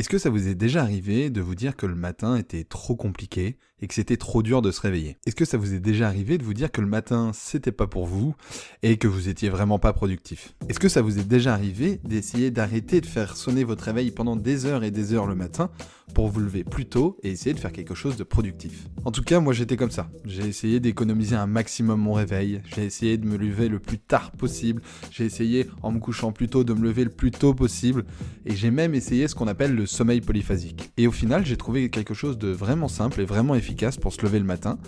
Est-ce que ça vous est déjà arrivé de vous dire que le matin était trop compliqué et que c'était trop dur de se réveiller? Est-ce que ça vous est déjà arrivé de vous dire que le matin c'était pas pour vous et que vous étiez vraiment pas productif? Est-ce que ça vous est déjà arrivé d'essayer d'arrêter de faire sonner votre réveil pendant des heures et des heures le matin pour vous lever plus tôt et essayer de faire quelque chose de productif? En tout cas, moi j'étais comme ça. J'ai essayé d'économiser un maximum mon réveil, j'ai essayé de me lever le plus tard possible, j'ai essayé en me couchant plus tôt de me lever le plus tôt possible. Et j'ai même essayé ce qu'on appelle le sommeil polyphasique. Et au final, j'ai trouvé quelque chose de vraiment simple et vraiment efficace pour se lever le matin.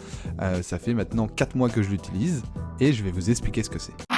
Euh, ça fait maintenant 4 mois que je l'utilise et je vais vous expliquer ce que c'est.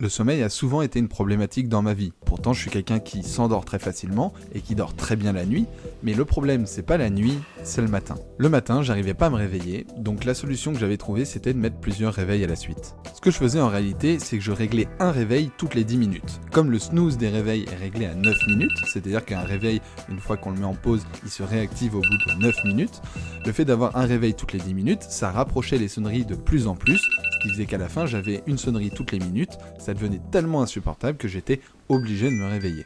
Le sommeil a souvent été une problématique dans ma vie. Pourtant, je suis quelqu'un qui s'endort très facilement et qui dort très bien la nuit, mais le problème, c'est pas la nuit, c'est le matin. Le matin, j'arrivais pas à me réveiller, donc la solution que j'avais trouvée, c'était de mettre plusieurs réveils à la suite. Ce que je faisais en réalité, c'est que je réglais un réveil toutes les 10 minutes. Comme le snooze des réveils est réglé à 9 minutes, c'est-à-dire qu'un réveil, une fois qu'on le met en pause, il se réactive au bout de 9 minutes, le fait d'avoir un réveil toutes les 10 minutes, ça rapprochait les sonneries de plus en plus, qui faisait qu'à la fin, j'avais une sonnerie toutes les minutes, ça devenait tellement insupportable que j'étais obligé de me réveiller.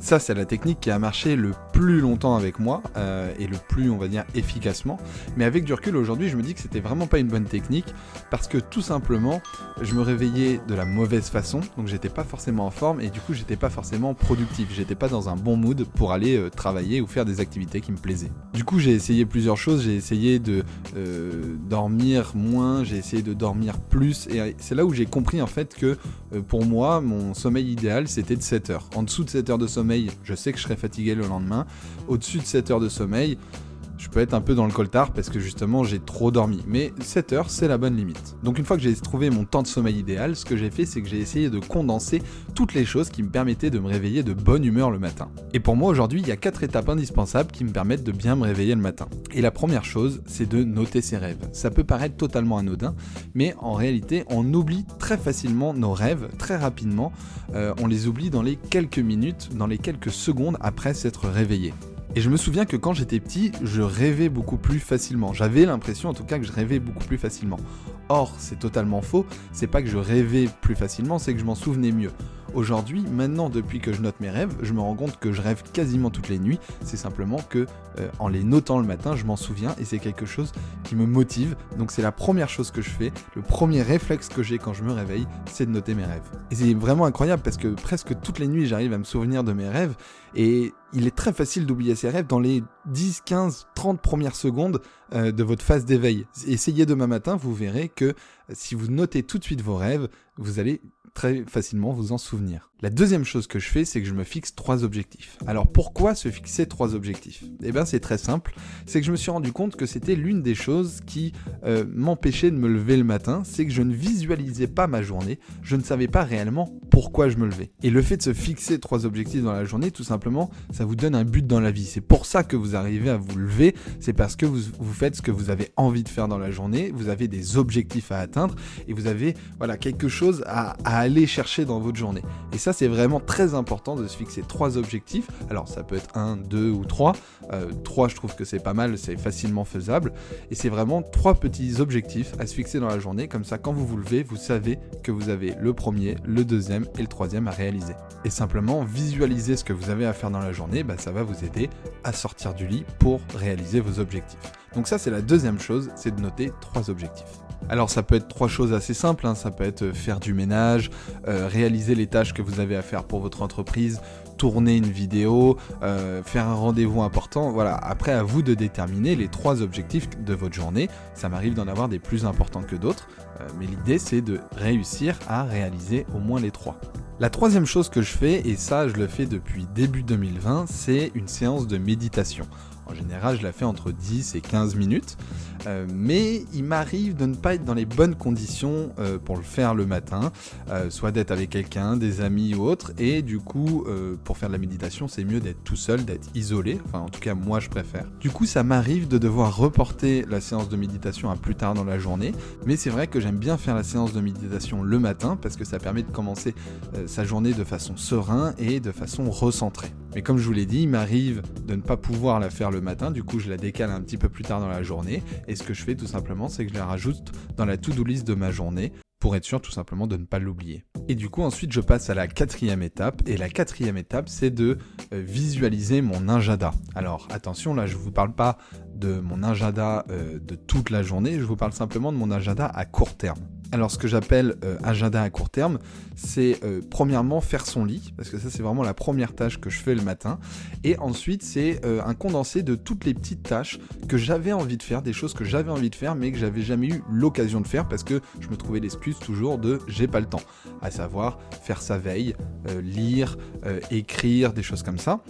Ça, c'est la technique qui a marché le plus longtemps avec moi euh, et le plus, on va dire, efficacement. Mais avec du recul aujourd'hui, je me dis que c'était vraiment pas une bonne technique parce que tout simplement, je me réveillais de la mauvaise façon, donc j'étais pas forcément en forme et du coup, j'étais pas forcément productif. J'étais pas dans un bon mood pour aller euh, travailler ou faire des activités qui me plaisaient. Du coup, j'ai essayé plusieurs choses. J'ai essayé de euh, dormir moins, j'ai essayé de dormir plus et c'est là où j'ai compris en fait que pour moi, mon sommeil idéal, c'était de 7 heures. En dessous de 7 heures de sommeil, je sais que je serai fatigué le lendemain. Au-dessus de 7 heures de sommeil, je peux être un peu dans le coltard parce que justement j'ai trop dormi. Mais 7 heures, c'est la bonne limite. Donc une fois que j'ai trouvé mon temps de sommeil idéal, ce que j'ai fait, c'est que j'ai essayé de condenser toutes les choses qui me permettaient de me réveiller de bonne humeur le matin. Et pour moi aujourd'hui, il y a 4 étapes indispensables qui me permettent de bien me réveiller le matin. Et la première chose, c'est de noter ses rêves. Ça peut paraître totalement anodin, mais en réalité, on oublie très facilement nos rêves, très rapidement. Euh, on les oublie dans les quelques minutes, dans les quelques secondes après s'être réveillé. Et je me souviens que quand j'étais petit, je rêvais beaucoup plus facilement. J'avais l'impression en tout cas que je rêvais beaucoup plus facilement. Or, c'est totalement faux, c'est pas que je rêvais plus facilement, c'est que je m'en souvenais mieux. Aujourd'hui, maintenant, depuis que je note mes rêves, je me rends compte que je rêve quasiment toutes les nuits. C'est simplement que, euh, en les notant le matin, je m'en souviens et c'est quelque chose qui me motive. Donc, c'est la première chose que je fais. Le premier réflexe que j'ai quand je me réveille, c'est de noter mes rêves. Et c'est vraiment incroyable parce que presque toutes les nuits, j'arrive à me souvenir de mes rêves et il est très facile d'oublier ses rêves dans les 10, 15, 30 premières secondes euh, de votre phase d'éveil. Essayez demain matin, vous verrez que si vous notez tout de suite vos rêves, vous allez très facilement vous en souvenir. La deuxième chose que je fais, c'est que je me fixe trois objectifs. Alors pourquoi se fixer trois objectifs? Eh bien c'est très simple, c'est que je me suis rendu compte que c'était l'une des choses qui euh, m'empêchait de me lever le matin, c'est que je ne visualisais pas ma journée, je ne savais pas réellement pourquoi je me levais. Et le fait de se fixer trois objectifs dans la journée, tout simplement, ça vous donne un but dans la vie. C'est pour ça que vous arrivez à vous lever, c'est parce que vous, faites ce que vous avez envie de faire dans la journée, vous avez des objectifs à atteindre et vous avez voilà quelque chose à, aller chercher dans votre journée. C'est vraiment très important de se fixer trois objectifs. Alors, ça peut être un, deux ou trois. Euh, trois, je trouve que c'est pas mal, c'est facilement faisable. Et c'est vraiment trois petits objectifs à se fixer dans la journée. Comme ça, quand vous vous levez, vous savez que vous avez le premier, le deuxième et le troisième à réaliser. Et simplement, visualiser ce que vous avez à faire dans la journée, bah, ça va vous aider à sortir du lit pour réaliser vos objectifs. Donc ça, c'est la deuxième chose, c'est de noter trois objectifs. Alors ça peut être trois choses assez simples, hein. ça peut être euh, faire du ménage, euh, réaliser les tâches que vous avez à faire pour votre entreprise, tourner une vidéo, euh, faire un rendez-vous important. Voilà, après à vous de déterminer les trois objectifs de votre journée. Ça m'arrive d'en avoir des plus importants que d'autres, mais l'idée c'est de réussir à réaliser au moins les trois. La troisième chose que je fais, et ça je le fais depuis début 2020, c'est une séance de méditation. En général, je la fais entre 10 et 15 minutes. Euh, mais il m'arrive de ne pas être dans les bonnes conditions euh, pour le faire le matin, euh, soit d'être avec quelqu'un, des amis ou autre, et du coup, pour faire de la méditation, c'est mieux d'être tout seul, d'être isolé, enfin en tout cas moi je préfère. Du coup, ça m'arrive de devoir reporter la séance de méditation à plus tard dans la journée, mais c'est vrai que bien faire la séance de méditation le matin parce que ça permet de commencer sa journée de façon serein et de façon recentrée. Mais comme je vous l'ai dit, il m'arrive de ne pas pouvoir la faire le matin, du coup je la décale un petit peu plus tard dans la journée, et ce que je fais tout simplement, c'est que je la rajoute dans la to-do list de ma journée. Pour être sûr tout simplement de ne pas l'oublier. Et du coup ensuite je passe à la quatrième étape et la quatrième étape c'est de euh, visualiser mon agenda. Alors attention là je vous parle pas de mon agenda euh, de toute la journée, je vous parle simplement de mon agenda à court terme. Alors ce que j'appelle euh, agenda à court terme, c'est euh, premièrement faire son lit, parce que ça c'est vraiment la première tâche que je fais le matin, et ensuite c'est euh, un condensé de toutes les petites tâches que j'avais envie de faire, des choses que j'avais envie de faire mais que j'avais jamais eu l'occasion de faire parce que je me trouvais l'excuse toujours de j'ai pas le temps, à savoir faire sa veille, lire, écrire, des choses comme ça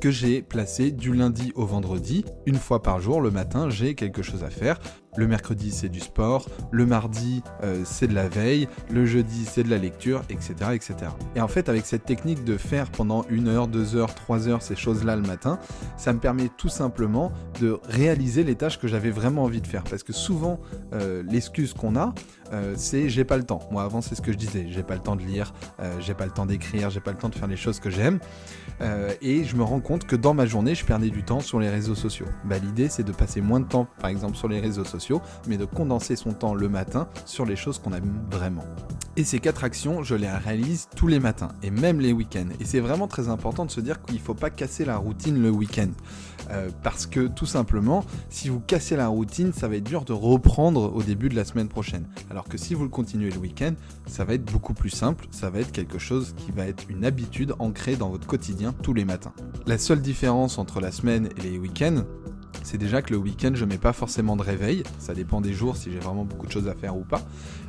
que j'ai placé du lundi au vendredi, une fois par jour, le matin, j'ai quelque chose à faire. Le mercredi, c'est du sport. Le mardi, euh, c'est de la veille. Le jeudi, c'est de la lecture, etc., etc. Et en fait, avec cette technique de faire pendant une heure, deux heures, trois heures ces choses-là le matin, ça me permet tout simplement de réaliser les tâches que j'avais vraiment envie de faire. Parce que souvent, euh, l'excuse qu'on a, euh, c'est j'ai pas le temps. Moi, avant, c'est ce que je disais. J'ai pas le temps de lire, j'ai pas le temps d'écrire, j'ai pas le temps de faire les choses que j'aime. et je me rends compte que dans ma journée, je perdais du temps sur les réseaux sociaux. Bah, L'idée, c'est de passer moins de temps, par exemple, sur les réseaux sociaux mais de condenser son temps le matin sur les choses qu'on aime vraiment. Et ces quatre actions, je les réalise tous les matins, et même les week-ends. Et c'est vraiment très important de se dire qu'il ne faut pas casser la routine le week-end. Euh, parce que tout simplement, si vous cassez la routine, ça va être dur de reprendre au début de la semaine prochaine. Alors que si vous le continuez le week-end, ça va être beaucoup plus simple, ça va être quelque chose qui va être une habitude ancrée dans votre quotidien tous les matins. La seule différence entre la semaine et les week-ends, c'est déjà que le week-end, je mets pas forcément de réveil. Ça dépend des jours, si j'ai vraiment beaucoup de choses à faire ou pas.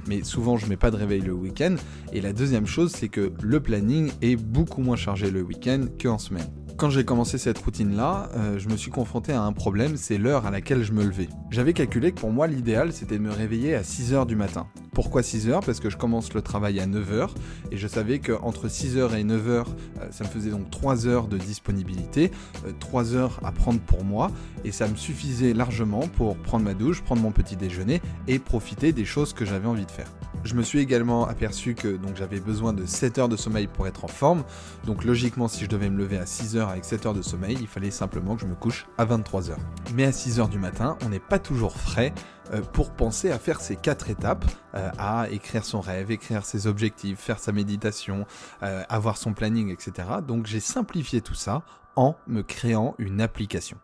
Mais souvent, je mets pas de réveil le week-end. Et la deuxième chose, c'est que le planning est beaucoup moins chargé le week-end qu'en semaine. Quand j'ai commencé cette routine-là, euh, je me suis confronté à un problème, c'est l'heure à laquelle je me levais. J'avais calculé que pour moi, l'idéal, c'était de me réveiller à 6h du matin. Pourquoi 6h Parce que je commence le travail à 9h, et je savais qu'entre 6h et 9h, euh, ça me faisait donc 3 heures de disponibilité, 3 euh, heures à prendre pour moi, et ça me suffisait largement pour prendre ma douche, prendre mon petit déjeuner, et profiter des choses que j'avais envie de faire. Je me suis également aperçu que donc j'avais besoin de 7 heures de sommeil pour être en forme, donc logiquement si je devais me lever à 6 heures avec 7 heures de sommeil, il fallait simplement que je me couche à 23 heures. Mais à 6 heures du matin, on n'est pas toujours frais euh, pour penser à faire ces quatre étapes, euh, à écrire son rêve, écrire ses objectifs, faire sa méditation, euh, avoir son planning, etc. Donc j'ai simplifié tout ça en me créant une application.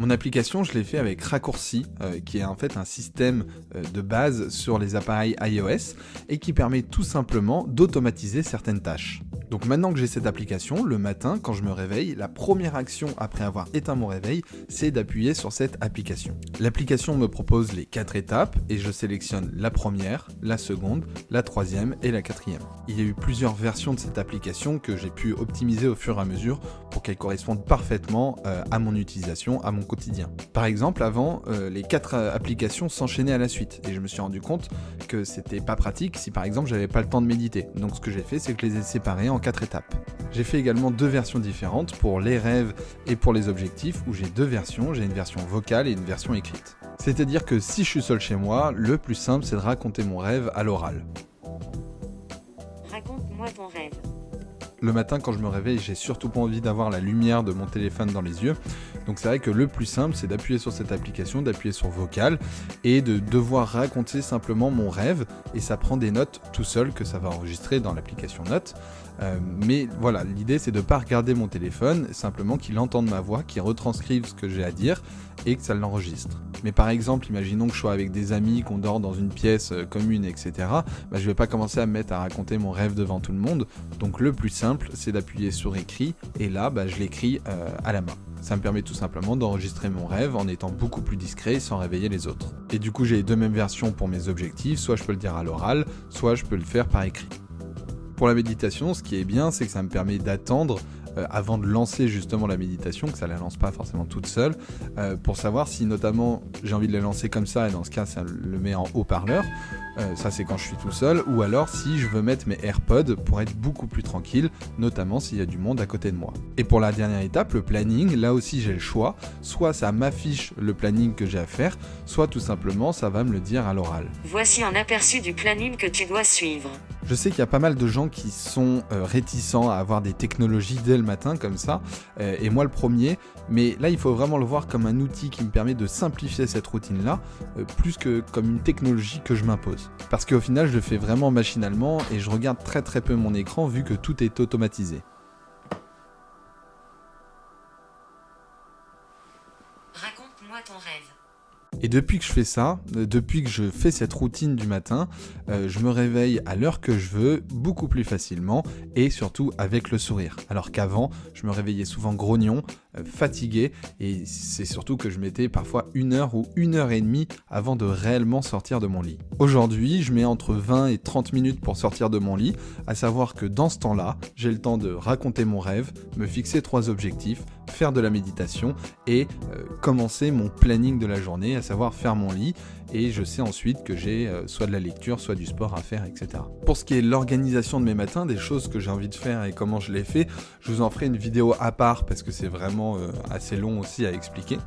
Mon application, je l'ai fait avec Raccourci, euh, qui est en fait un système euh, de base sur les appareils iOS et qui permet tout simplement d'automatiser certaines tâches. Donc maintenant que j'ai cette application, le matin, quand je me réveille, la première action après avoir éteint mon réveil, c'est d'appuyer sur cette application. L'application me propose les quatre étapes et je sélectionne la première, la seconde, la troisième et la quatrième. Il y a eu plusieurs versions de cette application que j'ai pu optimiser au fur et à mesure pour qu'elle corresponde parfaitement euh, à mon utilisation, à mon quotidien. Par exemple, avant, euh, les quatre euh, applications s'enchaînaient à la suite et je me suis rendu compte que c'était pas pratique si par exemple j'avais pas le temps de méditer. Donc ce que j'ai fait, c'est que je les ai séparées en quatre étapes. J'ai fait également deux versions différentes pour les rêves et pour les objectifs, où j'ai deux versions, j'ai une version vocale et une version écrite. C'est-à-dire que si je suis seul chez moi, le plus simple c'est de raconter mon rêve à l'oral. Le matin quand je me réveille, j'ai surtout pas envie d'avoir la lumière de mon téléphone dans les yeux. Donc c'est vrai que le plus simple, c'est d'appuyer sur cette application, d'appuyer sur vocal et de devoir raconter simplement mon rêve. Et ça prend des notes tout seul que ça va enregistrer dans l'application Notes. Euh, mais voilà, l'idée c'est de ne pas regarder mon téléphone, simplement qu'il entende ma voix, qu'il retranscrive ce que j'ai à dire et que ça l'enregistre. Mais par exemple, imaginons que je sois avec des amis, qu'on dort dans une pièce euh, commune, etc. Bah, je vais pas commencer à me mettre à raconter mon rêve devant tout le monde. Donc le plus simple, c'est d'appuyer sur écrit et là, bah, je l'écris euh, à la main. Ça me permet tout simplement d'enregistrer mon rêve en étant beaucoup plus discret sans réveiller les autres. Et du coup, j'ai les deux mêmes versions pour mes objectifs, soit je peux le dire à l'oral, soit je peux le faire par écrit. Pour la méditation, ce qui est bien, c'est que ça me permet d'attendre euh, avant de lancer justement la méditation, que ça la lance pas forcément toute seule, euh, pour savoir si notamment j'ai envie de la lancer comme ça, et dans ce cas ça le met en haut-parleur, euh, ça c'est quand je suis tout seul, ou alors si je veux mettre mes AirPods pour être beaucoup plus tranquille, notamment s'il y a du monde à côté de moi. Et pour la dernière étape, le planning, là aussi j'ai le choix, soit ça m'affiche le planning que j'ai à faire, soit tout simplement ça va me le dire à l'oral. Voici un aperçu du planning que tu dois suivre. Je sais qu'il y a pas mal de gens qui sont euh, réticents à avoir des technologies dès le matin comme ça, euh, et moi le premier, mais là il faut vraiment le voir comme un outil qui me permet de simplifier cette routine-là, euh, plus que comme une technologie que je m'impose. Parce qu'au final je le fais vraiment machinalement et je regarde très très peu mon écran vu que tout est automatisé. Et depuis que je fais ça, euh, depuis que je fais cette routine du matin, euh, je me réveille à l'heure que je veux, beaucoup plus facilement et surtout avec le sourire. Alors qu'avant, je me réveillais souvent grognon, fatigué et c'est surtout que je mettais parfois une heure ou une heure et demie avant de réellement sortir de mon lit. Aujourd'hui, je mets entre 20 et 30 minutes pour sortir de mon lit, à savoir que dans ce temps-là, j'ai le temps de raconter mon rêve, me fixer trois objectifs, faire de la méditation et commencer mon planning de la journée, à savoir faire mon lit et je sais ensuite que j'ai euh, soit de la lecture, soit du sport à faire, etc. Pour ce qui est l'organisation de mes matins, des choses que j'ai envie de faire et comment je les fais, je vous en ferai une vidéo à part parce que c'est vraiment euh, assez long aussi à expliquer.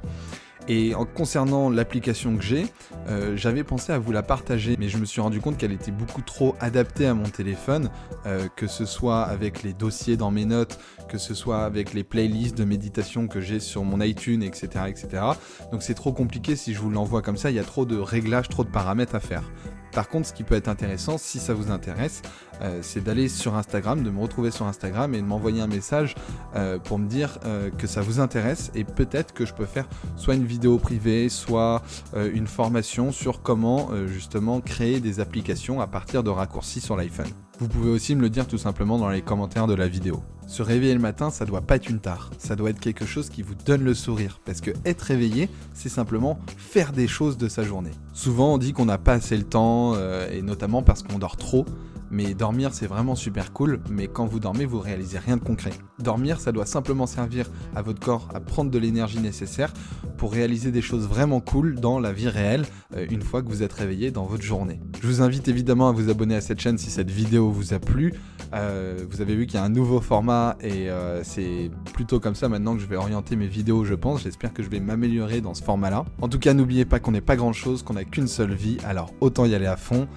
Et en concernant l'application que j'ai, euh, j'avais pensé à vous la partager, mais je me suis rendu compte qu'elle était beaucoup trop adaptée à mon téléphone, euh, que ce soit avec les dossiers dans mes notes, que ce soit avec les playlists de méditation que j'ai sur mon iTunes, etc. etc. Donc c'est trop compliqué si je vous l'envoie comme ça, il y a trop de réglages, trop de paramètres à faire. Par contre, ce qui peut être intéressant, si ça vous intéresse, euh, c'est d'aller sur Instagram, de me retrouver sur Instagram et de m'envoyer un message euh, pour me dire euh, que ça vous intéresse et peut-être que je peux faire soit une vidéo privée, soit une formation sur comment justement créer des applications à partir de raccourcis sur l'iPhone. Vous pouvez aussi me le dire tout simplement dans les commentaires de la vidéo. Se réveiller le matin, ça doit pas être une tare, ça doit être quelque chose qui vous donne le sourire, parce que être réveillé, c'est simplement faire des choses de sa journée. Souvent on dit qu'on n'a pas assez le temps, et notamment parce qu'on dort trop, mais dormir c'est vraiment super cool, mais quand vous dormez vous réalisez rien de concret. Dormir ça doit simplement servir à votre corps à prendre de l'énergie nécessaire pour réaliser des choses vraiment cool dans la vie réelle euh, une fois que vous êtes réveillé dans votre journée. Je vous invite évidemment à vous abonner à cette chaîne si cette vidéo vous a plu. Euh, vous avez vu qu'il y a un nouveau format et euh, c'est plutôt comme ça maintenant que je vais orienter mes vidéos je pense. J'espère que je vais m'améliorer dans ce format là. En tout cas n'oubliez pas qu'on n'est pas grand chose, qu'on n'a qu'une seule vie, alors autant y aller à fond.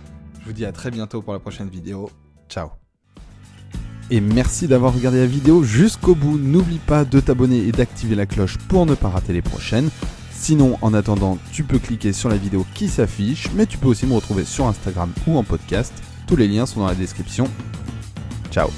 Je vous dis à très bientôt pour la prochaine vidéo. Ciao et merci d'avoir regardé la vidéo jusqu'au bout. N'oublie pas de t'abonner et d'activer la cloche pour ne pas rater les prochaines. Sinon, en attendant, tu peux cliquer sur la vidéo qui s'affiche, mais tu peux aussi me retrouver sur Instagram ou en podcast. Tous les liens sont dans la description. Ciao